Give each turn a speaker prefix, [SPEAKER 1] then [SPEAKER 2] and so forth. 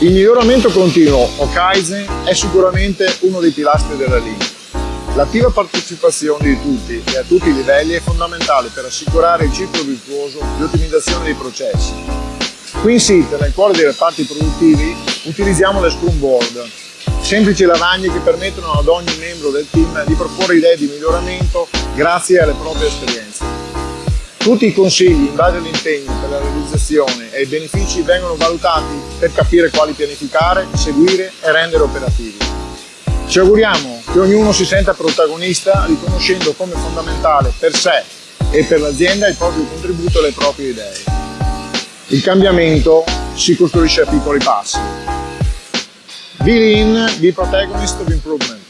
[SPEAKER 1] Il miglioramento continuo, o Kaizen, è sicuramente uno dei pilastri della linea. L'attiva partecipazione di tutti e a tutti i livelli è fondamentale per assicurare il ciclo virtuoso di ottimizzazione dei processi. Qui in SIT, nel cuore dei reparti produttivi, utilizziamo le Scrum Board, semplici lavagne che permettono ad ogni membro del team di proporre idee di miglioramento grazie alle proprie esperienze. Tutti i consigli in base all'impegno per la realizzazione e i benefici vengono valutati per capire quali pianificare, seguire e rendere operativi. Ci auguriamo che ognuno si senta protagonista riconoscendo come fondamentale per sé e per l'azienda il proprio contributo alle proprie idee. Il cambiamento si costruisce a piccoli passi. Be lean, be protagonist of improvement.